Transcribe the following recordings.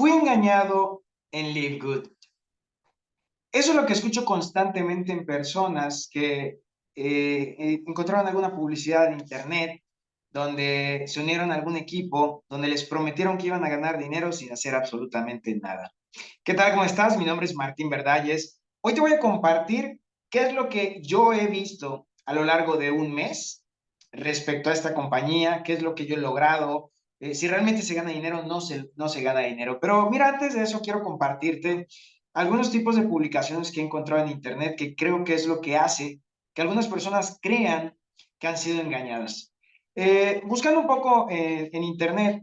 Fui engañado en Live Good. Eso es lo que escucho constantemente en personas que eh, eh, encontraron alguna publicidad en internet donde se unieron a algún equipo, donde les prometieron que iban a ganar dinero sin hacer absolutamente nada. ¿Qué tal? ¿Cómo estás? Mi nombre es Martín Verdalles. Hoy te voy a compartir qué es lo que yo he visto a lo largo de un mes respecto a esta compañía, qué es lo que yo he logrado, eh, si realmente se gana dinero, no se, no se gana dinero. Pero mira, antes de eso quiero compartirte algunos tipos de publicaciones que he encontrado en Internet que creo que es lo que hace que algunas personas crean que han sido engañadas. Eh, buscando un poco eh, en Internet,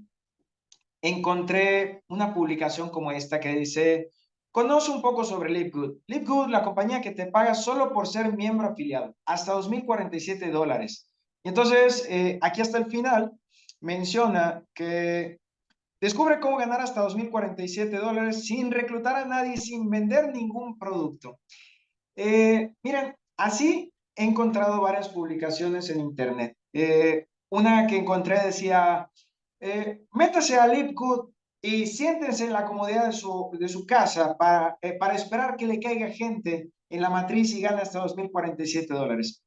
encontré una publicación como esta que dice, conoce un poco sobre LiveGood. LiveGood, la compañía que te paga solo por ser miembro afiliado, hasta 2.047 dólares. Y entonces, aquí hasta el final, menciona que descubre cómo ganar hasta 2.047 dólares sin reclutar a nadie, sin vender ningún producto. Eh, miren, así he encontrado varias publicaciones en Internet. Eh, una que encontré decía, eh, métase a LipGood y siéntense en la comodidad de su, de su casa para, para esperar que le caiga gente en la matriz y gane hasta 2.047 dólares.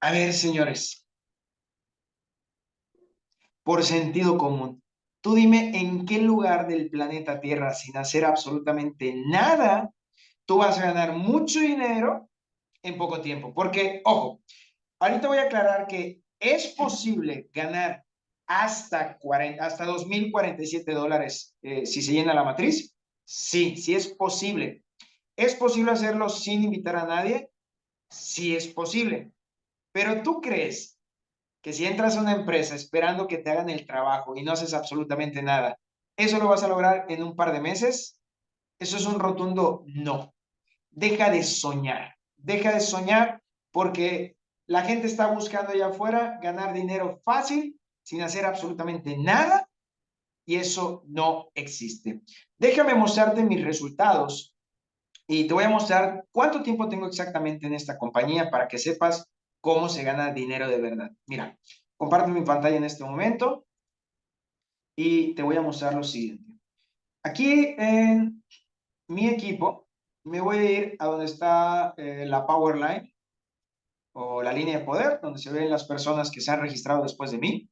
A ver, señores, por sentido común. Tú dime en qué lugar del planeta Tierra, sin hacer absolutamente nada, tú vas a ganar mucho dinero en poco tiempo. Porque, ojo, ahorita voy a aclarar que es posible ganar hasta, 40, hasta 2.047 dólares eh, si se llena la matriz. Sí, sí es posible. ¿Es posible hacerlo sin invitar a nadie? Sí es posible. Pero tú crees que si entras a una empresa esperando que te hagan el trabajo y no haces absolutamente nada, ¿eso lo vas a lograr en un par de meses? Eso es un rotundo no. Deja de soñar, deja de soñar porque la gente está buscando allá afuera ganar dinero fácil sin hacer absolutamente nada y eso no existe. Déjame mostrarte mis resultados y te voy a mostrar cuánto tiempo tengo exactamente en esta compañía para que sepas cómo se gana dinero de verdad. Mira, comparto mi pantalla en este momento y te voy a mostrar lo siguiente. Aquí en mi equipo me voy a ir a donde está eh, la Power Line o la línea de poder, donde se ven las personas que se han registrado después de mí.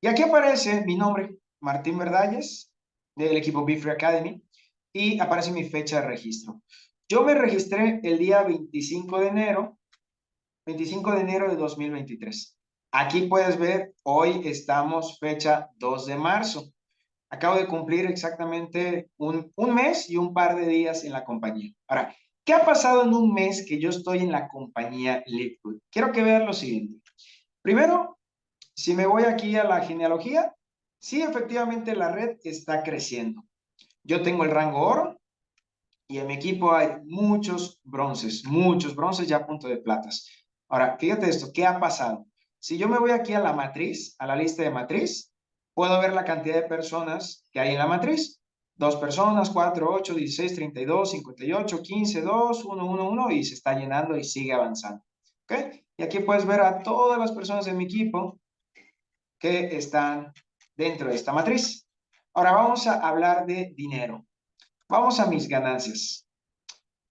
Y aquí aparece mi nombre, Martín Verdalles, del equipo Be Free Academy, y aparece mi fecha de registro. Yo me registré el día 25 de enero 25 de enero de 2023. Aquí puedes ver, hoy estamos fecha 2 de marzo. Acabo de cumplir exactamente un, un mes y un par de días en la compañía. Ahora, ¿qué ha pasado en un mes que yo estoy en la compañía Liquid? Quiero que vean lo siguiente. Primero, si me voy aquí a la genealogía, sí, efectivamente la red está creciendo. Yo tengo el rango oro y en mi equipo hay muchos bronces, muchos bronces ya a punto de platas. Ahora, fíjate esto, ¿qué ha pasado? Si yo me voy aquí a la matriz, a la lista de matriz, puedo ver la cantidad de personas que hay en la matriz. Dos personas, cuatro, ocho, dieciséis, treinta y dos, cincuenta y ocho, quince, dos, uno, uno, uno, y se está llenando y sigue avanzando. ¿Ok? Y aquí puedes ver a todas las personas de mi equipo que están dentro de esta matriz. Ahora vamos a hablar de dinero. Vamos a mis ganancias.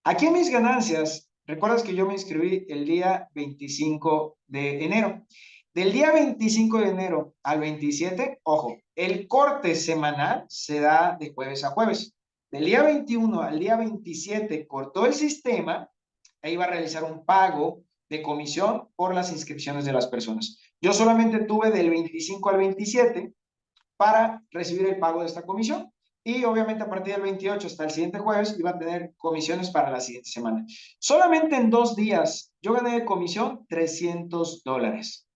Aquí en mis ganancias Recuerdas que yo me inscribí el día 25 de enero. Del día 25 de enero al 27, ojo, el corte semanal se da de jueves a jueves. Del día 21 al día 27 cortó el sistema e iba a realizar un pago de comisión por las inscripciones de las personas. Yo solamente tuve del 25 al 27 para recibir el pago de esta comisión. Y obviamente a partir del 28 hasta el siguiente jueves iba a tener comisiones para la siguiente semana. Solamente en dos días yo gané de comisión 300 dólares.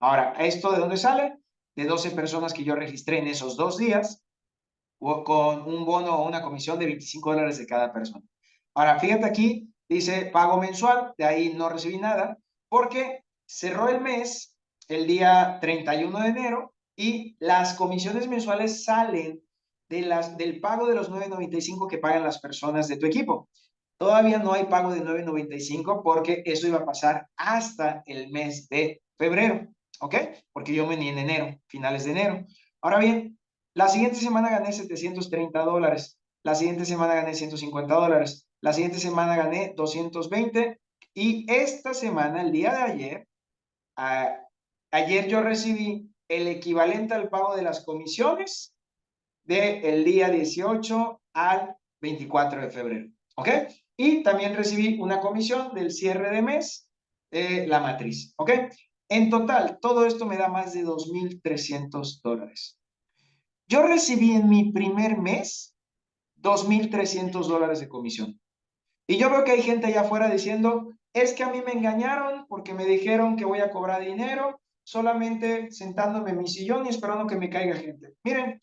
Ahora, ¿esto de dónde sale? De 12 personas que yo registré en esos dos días con un bono o una comisión de 25 dólares de cada persona. Ahora, fíjate aquí, dice pago mensual, de ahí no recibí nada, porque cerró el mes el día 31 de enero y las comisiones mensuales salen de las, del pago de los 9.95 que pagan las personas de tu equipo. Todavía no hay pago de 9.95 porque eso iba a pasar hasta el mes de febrero, ¿ok? Porque yo me ni en enero, finales de enero. Ahora bien, La siguiente semana gané 730 dólares. La siguiente semana gané 150 dólares. La siguiente semana gané 220. Y esta semana, el día de ayer, ayer yo recibí el equivalente al pago de las comisiones del día 18 al 24 de febrero. ¿Ok? Y también recibí una comisión del cierre de mes de la matriz. ¿Ok? En total, todo esto me da más de 2.300 dólares. Yo recibí en mi primer mes 2.300 dólares de comisión. Y yo veo que hay gente allá afuera diciendo, es que a mí me engañaron porque me dijeron que voy a cobrar dinero solamente sentándome en mi sillón y esperando que me caiga gente. Miren,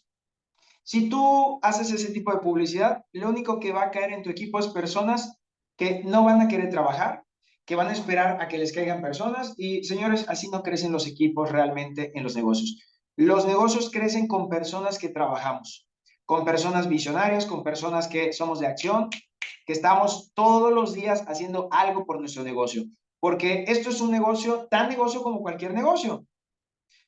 si tú haces ese tipo de publicidad, lo único que va a caer en tu equipo es personas que no van a querer trabajar, que van a esperar a que les caigan personas y señores, así no crecen los equipos realmente en los negocios. Los negocios crecen con personas que trabajamos, con personas visionarias, con personas que somos de acción, que estamos todos los días haciendo algo por nuestro negocio. Porque esto es un negocio, tan negocio como cualquier negocio.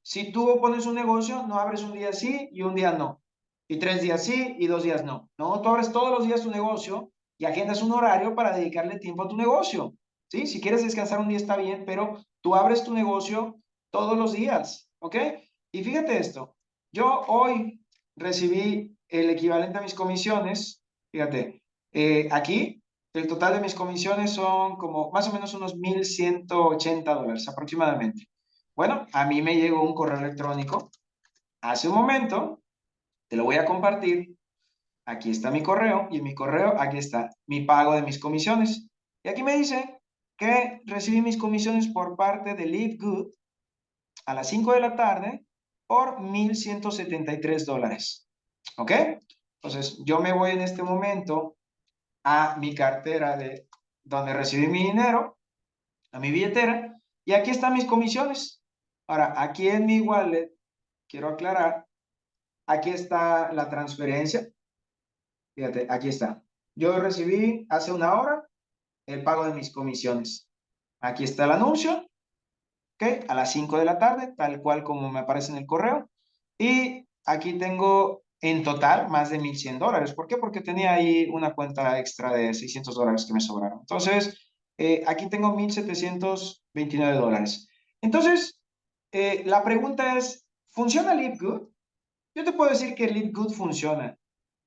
Si tú pones un negocio, no abres un día sí y un día no. Y tres días sí y dos días no. No, tú abres todos los días tu negocio y agendas un horario para dedicarle tiempo a tu negocio. ¿Sí? Si quieres descansar un día está bien, pero tú abres tu negocio todos los días. ¿Ok? Y fíjate esto. Yo hoy recibí el equivalente a mis comisiones. Fíjate, eh, aquí el total de mis comisiones son como más o menos unos 1.180 dólares aproximadamente. Bueno, a mí me llegó un correo electrónico hace un momento, te lo voy a compartir. Aquí está mi correo y en mi correo aquí está mi pago de mis comisiones. Y aquí me dice que recibí mis comisiones por parte de Live Good a las 5 de la tarde por 1.173 dólares. ¿Ok? Entonces, yo me voy en este momento a mi cartera de donde recibí mi dinero, a mi billetera, y aquí están mis comisiones. Ahora, aquí en mi wallet, quiero aclarar, aquí está la transferencia. Fíjate, aquí está. Yo recibí hace una hora el pago de mis comisiones. Aquí está el anuncio, ¿ok? A las 5 de la tarde, tal cual como me aparece en el correo. Y aquí tengo en total más de 1.100 dólares. ¿Por qué? Porque tenía ahí una cuenta extra de 600 dólares que me sobraron. Entonces, eh, aquí tengo 1.729 dólares. Entonces, eh, la pregunta es, ¿funciona LiveGood? Yo te puedo decir que LiveGood funciona.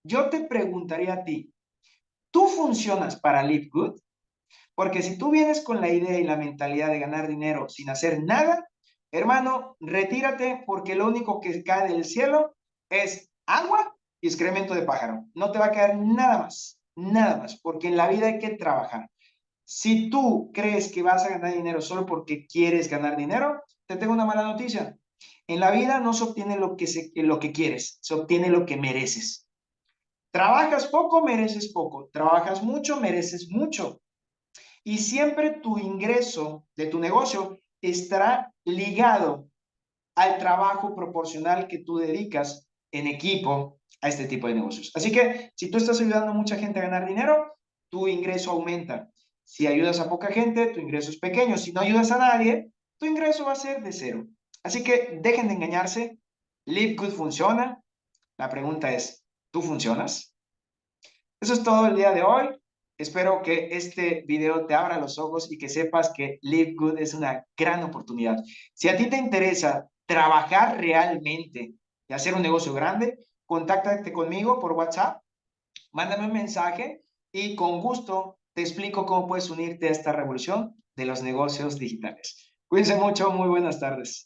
Yo te preguntaría a ti, ¿tú funcionas para LiveGood? Porque si tú vienes con la idea y la mentalidad de ganar dinero sin hacer nada, hermano, retírate porque lo único que cae del cielo es agua y excremento de pájaro. No te va a quedar nada más, nada más, porque en la vida hay que trabajar. Si tú crees que vas a ganar dinero solo porque quieres ganar dinero, te tengo una mala noticia. En la vida no se obtiene lo que, se, lo que quieres, se obtiene lo que mereces. Trabajas poco, mereces poco. Trabajas mucho, mereces mucho. Y siempre tu ingreso de tu negocio estará ligado al trabajo proporcional que tú dedicas en equipo a este tipo de negocios. Así que si tú estás ayudando a mucha gente a ganar dinero, tu ingreso aumenta. Si ayudas a poca gente, tu ingreso es pequeño. Si no ayudas a nadie, tu ingreso va a ser de cero. Así que dejen de engañarse. Live Good funciona. La pregunta es, ¿tú funcionas? Eso es todo el día de hoy. Espero que este video te abra los ojos y que sepas que Live Good es una gran oportunidad. Si a ti te interesa trabajar realmente y hacer un negocio grande, contáctate conmigo por WhatsApp, mándame un mensaje y con gusto te explico cómo puedes unirte a esta revolución de los negocios digitales. Cuídense mucho, muy buenas tardes.